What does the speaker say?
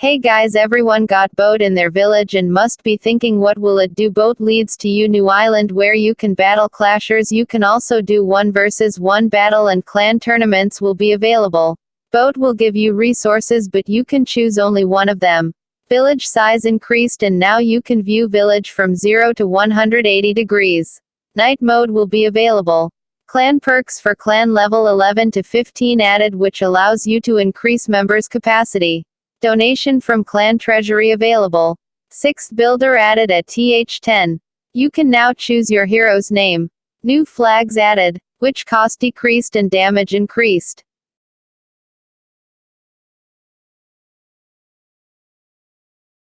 Hey guys everyone got boat in their village and must be thinking what will it do boat leads to you new island where you can battle clashers you can also do one versus one battle and clan tournaments will be available. Boat will give you resources but you can choose only one of them. Village size increased and now you can view village from 0 to 180 degrees. Night mode will be available. Clan perks for clan level 11 to 15 added which allows you to increase members capacity. Donation from Clan Treasury available. Sixth builder added at TH10. You can now choose your hero's name. New flags added, witch cost decreased and damage increased.